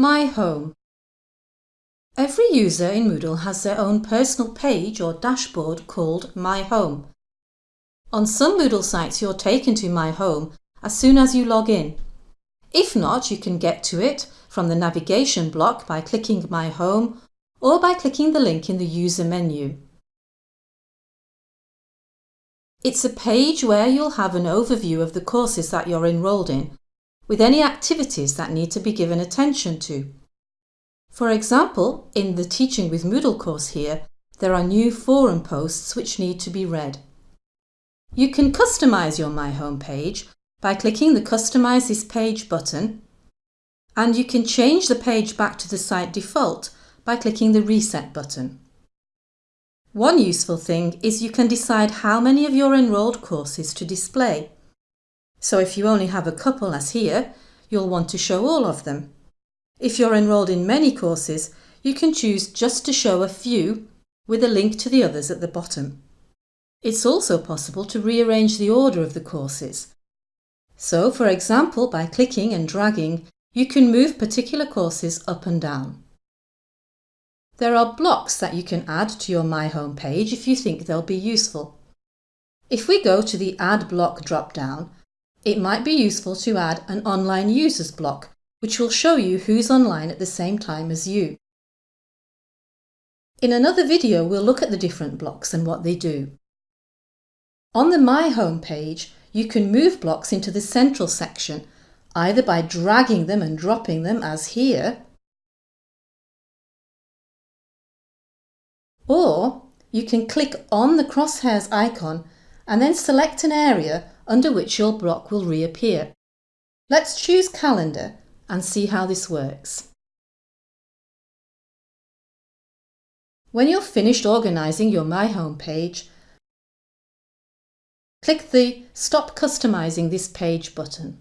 My Home Every user in Moodle has their own personal page or dashboard called My Home. On some Moodle sites you're taken to My Home as soon as you log in. If not, you can get to it from the navigation block by clicking My Home or by clicking the link in the user menu. It's a page where you'll have an overview of the courses that you're enrolled in with any activities that need to be given attention to. For example, in the Teaching with Moodle course here, there are new forum posts which need to be read. You can customise your My Home page by clicking the Customise this page button and you can change the page back to the site default by clicking the Reset button. One useful thing is you can decide how many of your enrolled courses to display. So if you only have a couple as here, you'll want to show all of them. If you're enrolled in many courses, you can choose just to show a few with a link to the others at the bottom. It's also possible to rearrange the order of the courses. So, for example, by clicking and dragging, you can move particular courses up and down. There are blocks that you can add to your My Home page if you think they'll be useful. If we go to the Add Block drop-down, it might be useful to add an online users block, which will show you who's online at the same time as you. In another video, we'll look at the different blocks and what they do. On the My Home page, you can move blocks into the central section, either by dragging them and dropping them as here, or you can click on the crosshairs icon and then select an area under which your block will reappear. Let's choose Calendar and see how this works. When you're finished organising your My Home page, click the Stop Customising this page button.